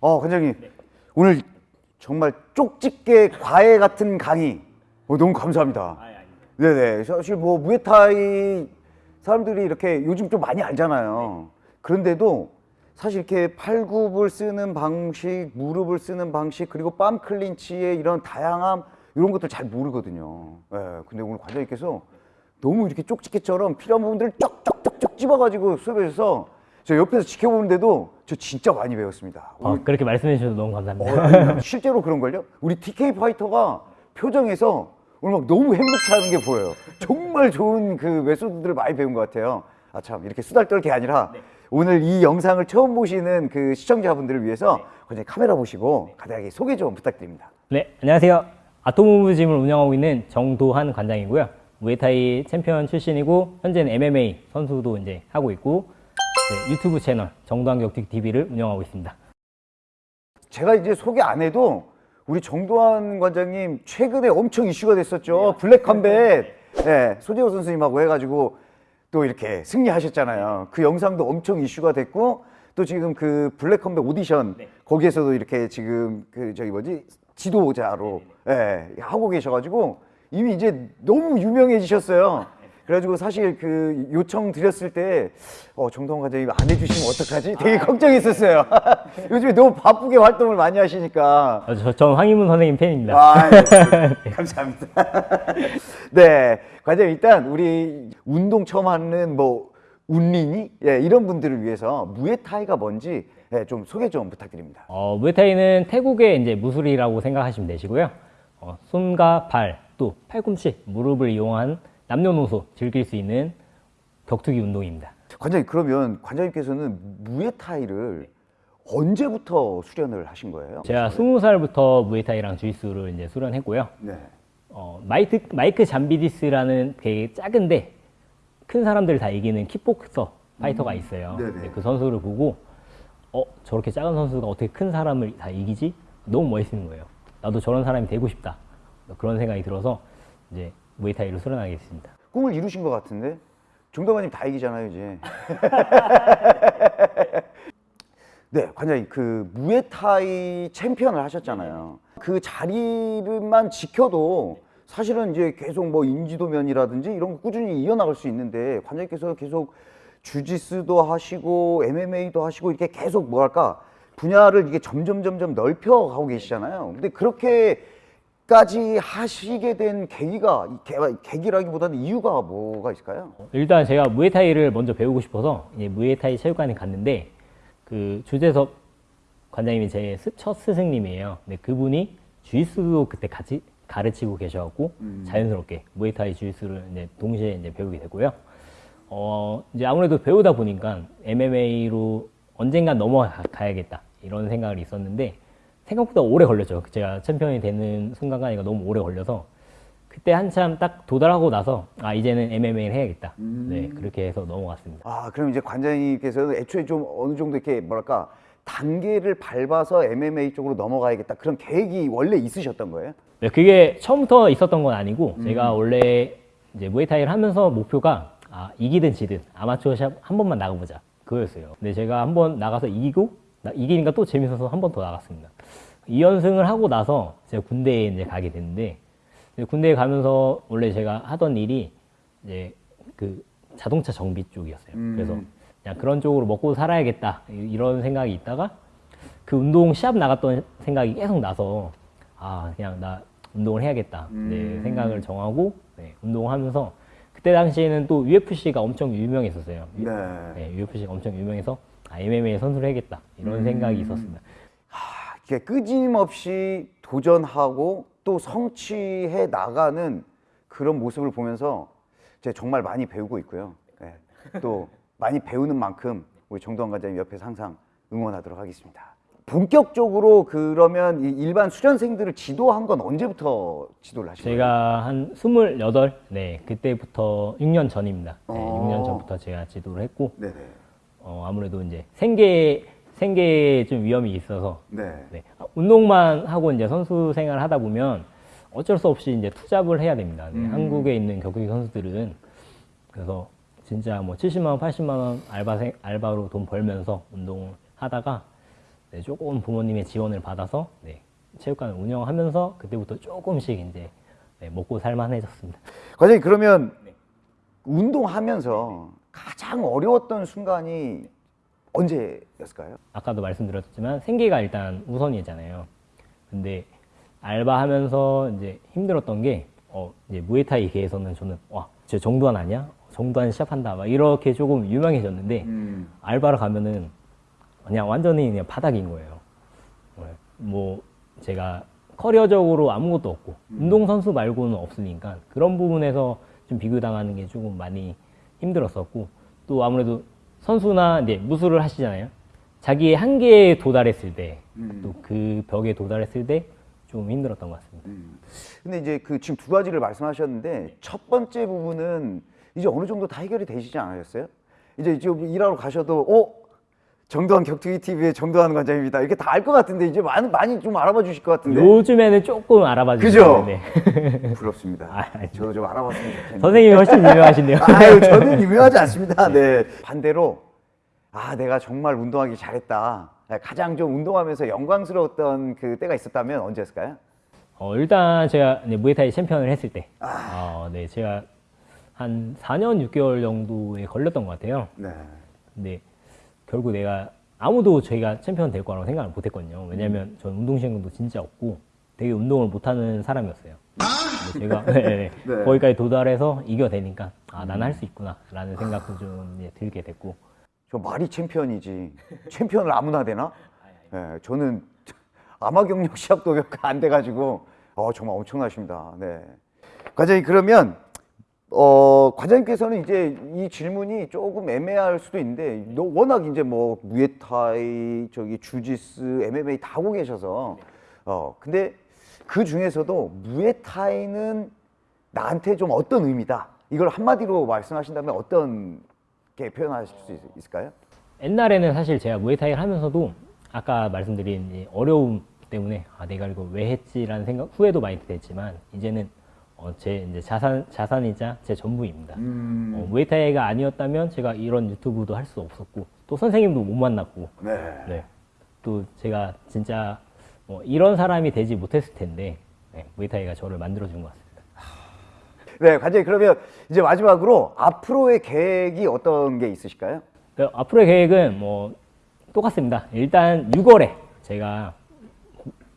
어, 관장님. 오늘 정말 쪽집게 과외 같은 강의. 어, 너무 감사합니다. 네네. 사실 뭐 무에타이 사람들이 이렇게 요즘 좀 많이 알잖아요. 그런데도 사실 이렇게 팔굽을 쓰는 방식, 무릎을 쓰는 방식, 그리고 빰 클린치의 이런 다양함 이런 것들 잘 모르거든요. 예. 근데 오늘 관장님께서 너무 이렇게 쪽집게처럼 필요한 부분들을 쪽쪽쪽쪽 집어가지고 수업해 주셔서 저 옆에서 지켜보는데도 저 진짜 많이 배웠습니다. 어, 그렇게 말씀해 주셔서 너무 감사합니다. 어, 실제로 그런걸요? 우리 TK 파이터가 표정에서 오늘 막 너무 행복해하는 게 보여요. 정말 좋은 그 메소드들을 많이 배운 것 같아요. 아 참 이렇게 수달 떨 게 아니라 오늘 이 영상을 처음 보시는 그 시청자분들을 위해서 그냥 카메라 보시고 간단하게 소개 좀 부탁드립니다. 네, 안녕하세요. 아토무브짐을 운영하고 있는 정도한 관장이고요. 무에타이 챔피언 출신이고 현재는 MMA 선수도 이제 하고 있고 네, 유튜브 채널 정도한 격투기 TV를 운영하고 있습니다. 제가 이제 소개 안 해도 우리 정도환 관장님 최근에 엄청 이슈가 됐었죠. 블랙 컴뱃. 네, 소재호 선수님하고 해가지고 또 이렇게 승리하셨잖아요. 그 영상도 엄청 이슈가 됐고 또 지금 그 블랙 컴뱃 오디션 거기에서도 이렇게 지금 그 저기 뭐지 지도자로 예, 하고 계셔가지고 이미 이제 너무 유명해지셨어요. 그래가지고 사실 그 요청 드렸을 때 어, 정동원 관장님 안 해주시면 어떡하지? 되게 걱정했었어요. 요즘에 너무 바쁘게 활동을 많이 하시니까. 어, 저, 전 황희문 선생님 팬입니다. 아, 네. 감사합니다. 네, 관장님 일단 우리 운동 처음 하는 뭐 운린이 예, 이런 분들을 위해서 무에타이가 뭔지 예, 좀 소개 좀 부탁드립니다. 어, 무에타이는 태국의 이제 무술이라고 생각하시면 되시고요. 어, 손과 발, 또 팔꿈치, 무릎을 이용한 남녀노소 즐길 수 있는 격투기 운동입니다. 관장님 그러면 관장님께서는 무에타이를 언제부터 수련을 하신 거예요? 제가 스무 살부터 무에타이랑 주짓수를 이제 수련했고요. 네. 어, 마이크, 마이크 잠비디스라는 되게 작은데 큰 사람들 다 이기는 킥복서 파이터가 있어요. 네네. 근데 그 선수를 보고 어 저렇게 작은 선수가 어떻게 큰 사람을 다 이기지? 너무 멋있는 거예요. 나도 저런 사람이 되고 싶다. 그런 생각이 들어서 이제 무에타이를 수련하게 됐습니다. 꿈을 이루신 것 같은데 정동관님 다 이기잖아요 이제. 네, 관장님 그 무에타이 챔피언을 하셨잖아요. 그 자리만 지켜도 사실은 이제 계속 뭐 인지도면이라든지 이런 거 꾸준히 이어나갈 수 있는데 관장님께서 계속 주짓수도 하시고 MMA도 하시고 이렇게 계속 뭐랄까 분야를 이게 점점 점점 넓혀 가고 계시잖아요. 근데 그렇게 까지 하시게 된 계기가 계- 계기라기보다는 이유가 뭐가 있을까요? 일단 제가 무에타이를 먼저 배우고 싶어서 무에타이 체육관에 갔는데 그 주재섭 관장님이 제 첫 스승님이에요. 근데 그분이 주짓수도 그때 같이 가르치고 계셔갖고 자연스럽게 무에타이 주짓수를 이제 동시에 이제 배우게 되고요. 어 이제 아무래도 배우다 보니까 MMA로 언젠간 넘어가야겠다 이런 생각이 있었는데 생각보다 오래 걸렸죠. 제가 챔피언이 되는 순간까지가 너무 오래 걸려서 그때 한참 딱 도달하고 나서 아 이제는 MMA를 해야겠다. 네 그렇게 해서 넘어갔습니다. 아, 그럼 이제 관장님께서는 애초에 좀 어느 정도 이렇게 뭐랄까 단계를 밟아서 MMA 쪽으로 넘어가야겠다 그런 계획이 원래 있으셨던 거예요? 네, 그게 처음부터 있었던 건 아니고 제가 원래 이제 무에타이를 하면서 목표가 아, 이기든 지든 아마추어 샵 한 번만 나가보자 그거였어요. 근데 제가 한 번 나가서 이기고 나- 이기니까 또 재밌어서 한 번 더 나갔습니다. 2연승을 하고 나서 제가 군대에 이제 가게 됐는데 군대에 가면서 원래 제가 하던 일이 이제 그 자동차 정비 쪽이었어요. 그래서 그냥 그런 쪽으로 먹고 살아야겠다 이- 이런 생각이 있다가 그 운동 시합 나갔던 생각이 계속 나서 아 그냥 나 운동을 해야겠다 네, 생각을 정하고 네, 운동하면서 그때 당시에는 또 UFC가 엄청 유명했었어요. 네. 네, UFC가 엄청 유명해서 아, MMA 선수를 해야겠다 이런 생각이 있었습니다. 이렇게 끊임없이 도전하고 또 성취해 나가는 그런 모습을 보면서 제가 정말 많이 배우고 있고요. 네. 또 많이 배우는 만큼 우리 정도환 관장님 옆에서 항상 응원하도록 하겠습니다. 본격적으로 그러면 이 일반 수련생들을 지도한 건 언제부터 지도를 하신 거예요? 제가 한 28, 네 그때부터 6년 전입니다. 네, 어. 6년 전부터 제가 지도를 했고 네네. 어, 아무래도 이제 생계 생계에 좀 위험이 있어서 네. 네. 운동만 하고 이제 선수 생활을 하다 보면 어쩔 수 없이 이제 투잡을 해야 됩니다. 네, 한국에 있는 격투기 선수들은 그래서 진짜 뭐 70만 원, 80만 원 알바 생, 알바로 돈 벌면서 운동을 하다가 네, 조금 부모님의 지원을 받아서 네, 체육관을 운영하면서 그때부터 조금씩 이제 네, 먹고 살만해졌습니다. 과장님 그러면 운동하면서 가장 어려웠던 순간이 언제였을까요? 아까도 말씀드렸지만 생계가 일단 우선이잖아요. 근데 알바하면서 이제 힘들었던 게 어, 이제 무에타이 계에서는 저는 와, 저 정도한 아니야? 정도한 시합한다. 막 이렇게 조금 유명해졌는데 알바를 가면은 그냥 완전히 그냥 바닥인 거예요. 네. 뭐 제가 커리어적으로 아무것도 없고 운동 선수 말고는 없으니까 그런 부분에서 좀 비교당하는 게 조금 많이 힘들었었고 또 아무래도 선수나 이제 무술을 하시잖아요. 자기의 한계에 도달했을 때 또그 벽에 도달했을 때 좀 힘들었던 것 같습니다. 근데 이제 그 지금 두 가지를 말씀하셨는데 첫 번째 부분은 이제 어느 정도 다 해결이 되시지 않으셨어요? 이제 이제 일하러 가셔도 어 정도한 격투기 TV의 정도한 관장입니다. 이렇게 다 알 것 같은데 이제 많이 많이 좀 알아봐 주실 것 같은데. 요즘에는 조금 알아봐 그죠? 주시는데 부럽습니다. 아. 저도 좀 알아봤으면 좋겠는데. 선생님이 훨씬 유명하신데요. 아유, 저는 유명하지 않습니다. 네. 반대로, 아, 내가 정말 운동하기 잘했다. 네, 가장 좀 운동하면서 영광스러웠던 그 때가 있었다면 언제였을까요? 어, 일단 제가 이제 무에타이 챔피언을 했을 때, 아. 어, 네, 제가 한 4년 6개월 정도에 걸렸던 것 같아요. 네. 근데 결국 내가 아무도 저희가 챔피언 될 거라고 생각을 못 했거든요. 왜냐면 전 운동신경도 진짜 없고 되게 운동을 못하는 사람이었어요. 근데 제가 네, 네, 네. 거기까지 도달해서 이겨내니까 아, 나는 할 수 있구나 라는 생각도 좀 들게 됐고 저 말이 챔피언이지. 챔피언을 아무나 되나? 네, 저는 아마 경력 시합도 몇안 돼가지고, 어, 정말 엄청나십니다. 네. 관장님, 그러면, 어, 관장님께서는 이제 이 질문이 조금 애매할 수도 있는데, 너 워낙 이제 뭐, 무에타이, 저기, 주짓수, MMA 다 하고 계셔서, 어, 근데 그 중에서도 무에타이는 나한테 좀 어떤 의미다. 이걸 한마디로 말씀하신다면 어떤 게 표현하실 수 있- 있을까요? 옛날에는 사실 제가 무에타이를 하면서도 아까 말씀드린 이 어려움 때문에 아 내가 이거 왜 했지라는 생각 후회도 많이 됐지만 이제는 어, 제 이제 자산 자산이자 제 전부입니다. 어, 무에타이가 아니었다면 제가 이런 유튜브도 할 수 없었고 또 선생님도 못 만났고 네. 네. 또 제가 진짜 뭐 이런 사람이 되지 못했을 텐데 네, 무에타이가 저를 만들어준 것 같습니다. 네, 관장님 그러면 이제 마지막으로 앞으로의 계획이 어떤 게 있으실까요? 네, 앞으로의 계획은 뭐 똑같습니다. 일단 6월에 제가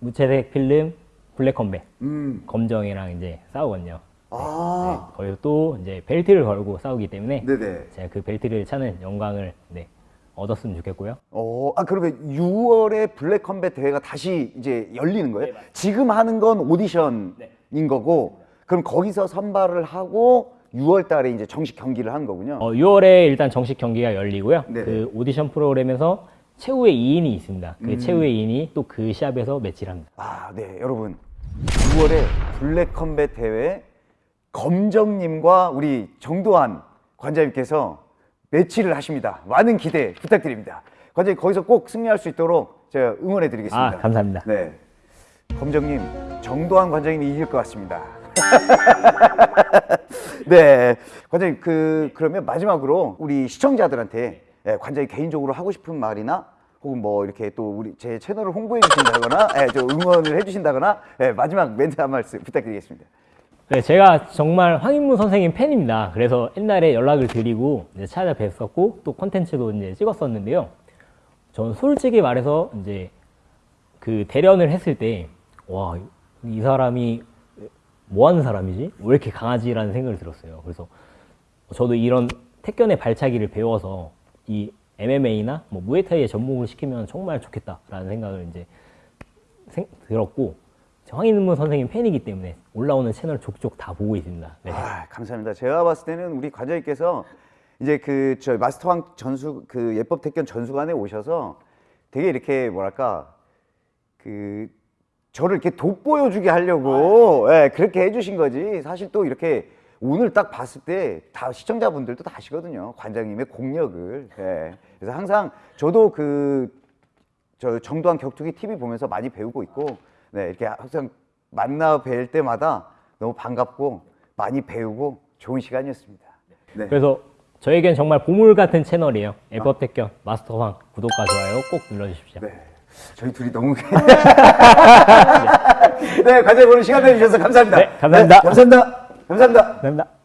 무채색 필름 블랙 컴뱃 음. 검정이랑 이제 싸우거든요. 아, 거기서 또 이제 벨트를 걸고 싸우기 때문에 네, 네. 제가 그 벨트를 차는 영광을 네, 얻었으면 좋겠고요. 어, 아 그러면 6월에 블랙 컴뱃 대회가 다시 이제 열리는 거예요? 지금 하는 건 오디션인 거고, 그럼 거기서 선발을 하고 6월 달에 이제 정식 경기를 한 거군요. 어, 6월에 일단 정식 경기가 열리고요. 네네. 그 오디션 프로그램에서 최후의 2인이 있습니다. 그 음. 최후의 2인이 또 그 시합에서 매치를 합니다. 아, 네, 여러분. 6월에 블랙 컴뱃 대회 검정님과 우리 정도한 관장님께서 매치를 하십니다. 많은 기대 부탁드립니다. 관장님 거기서 꼭 승리할 수 있도록 제가 응원해 드리겠습니다. 아, 감사합니다. 네. 검정님, 정도한 관장님이 이길 것 같습니다. 네. 관장님, 그, 그러면 마지막으로 우리 시청자들한테 예, 관장님 개인적으로 하고 싶은 말이나 혹은 뭐 이렇게 또 우리 제 채널을 홍보해 주신다거나 예, 저 응원을 해 주신다거나 예, 마지막 멘트 한 말씀 부탁드리겠습니다. 네, 제가 정말 황인무 선생님 팬입니다. 그래서 옛날에 연락을 드리고 이제 찾아뵀었고 또 콘텐츠도 이제 찍었었는데요. 전 솔직히 말해서 이제 그 대련을 했을 때 와, 이 사람이 뭐 하는 사람이지? 왜 이렇게 강하지라는 생각을 들었어요. 그래서 저도 이런 택견의 발차기를 배워서 이 MMA나 뭐 무에타이에 접목을 시키면 정말 좋겠다라는 생각을 이제 생- 들었고 황인무 선생님 팬이기 때문에 올라오는 채널 족족 다 보고 있습니다. 네. 아, 감사합니다. 제가 봤을 때는 우리 관장님께서 이제 그 저 마스터왕 전수 그 예법 택견 전수관에 오셔서 되게 이렇게 뭐랄까 그 저를 이렇게 돋보여주게 하려고 예, 그렇게 해주신 거지. 사실 또 이렇게 오늘 딱 봤을 때 다 시청자분들도 다 아시거든요. 관장님의 공력을. 예. 그래서 항상 저도 그 저 정도한 격투기 TV 보면서 많이 배우고 있고 네, 이렇게 항상 만나 뵐 때마다 너무 반갑고 많이 배우고 좋은 시간이었습니다. 네. 그래서 저에겐 정말 보물 같은 채널이에요. 에버텍견 아. 마스터황 구독과 좋아요 꼭 눌러주십시오. 네. 저희 둘이 너무 네, 네 과제 보는 시간 내주셔서 감사합니다. 네, 감사합니다. 네, 감사합니다. 감사합니다. 감사합니다.